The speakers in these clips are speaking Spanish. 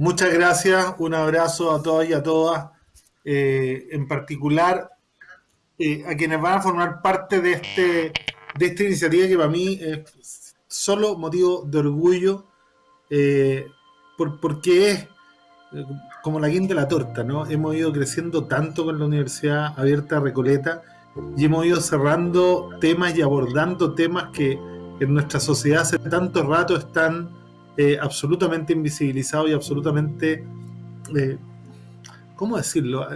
Muchas gracias, un abrazo a todos y a todas, eh, en particular eh, a quienes van a formar parte de, este, de esta iniciativa que para mí es solo motivo de orgullo, eh, por, porque es como la guinda de la torta, ¿no? Hemos ido creciendo tanto con la Universidad Abierta Recoleta y hemos ido cerrando temas y abordando temas que en nuestra sociedad hace tanto rato están eh, absolutamente invisibilizados y absolutamente, eh, ¿cómo decirlo?,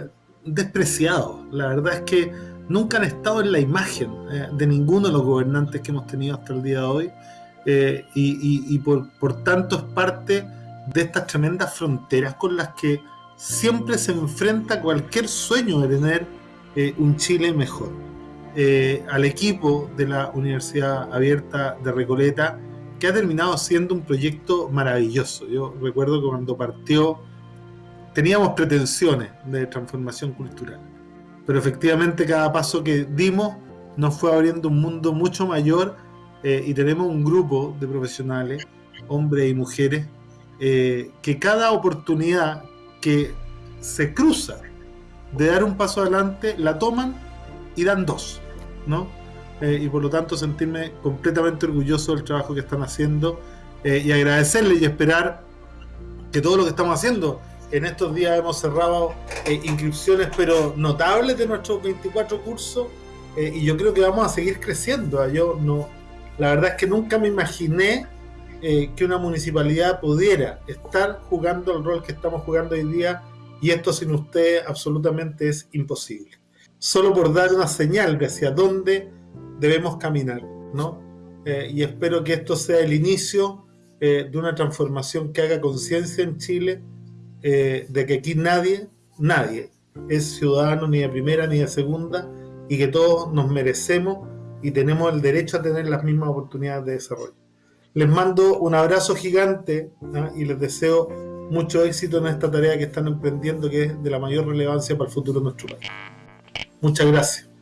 despreciados. La verdad es que nunca han estado en la imagen eh, de ninguno de los gobernantes que hemos tenido hasta el día de hoy y, por, por tanto es parte de estas tremendas fronteras con las que siempre se enfrenta cualquier sueño de tener un Chile mejor. al equipo de la Universidad Abierta de Recoleta, que ha terminado siendo un proyecto maravilloso. Yo recuerdo que cuando partió teníamos pretensiones de transformación cultural, pero efectivamente cada paso que dimos nos fue abriendo un mundo mucho mayor eh, y tenemos un grupo de profesionales, hombres y mujeres, eh, que cada oportunidad que se cruza de dar un paso adelante, la toman y dan dos, ¿no? Eh, y por lo tanto sentirme completamente orgulloso del trabajo que están haciendo eh, y agradecerles y esperar que todo lo que estamos haciendo en estos días hemos cerrado eh, inscripciones pero notables de nuestros 24 cursos y yo creo que vamos a seguir creciendo ¿ah? yo no la verdad es que nunca me imaginé que una municipalidad pudiera estar jugando el rol que estamos jugando hoy día y esto sin usted absolutamente es imposible solo por dar una señal de hacia dónde debemos caminar, ¿no? Eh, y espero que esto sea el inicio eh, de una transformación que haga conciencia en Chile eh, de que aquí nadie, nadie es ciudadano ni de primera ni de segunda y que todos nos merecemos y tenemos el derecho a tener las mismas oportunidades de desarrollo. Les mando un abrazo gigante y les deseo mucho éxito en esta tarea que están emprendiendo que es de la mayor relevancia para el futuro de nuestro país. Muchas gracias.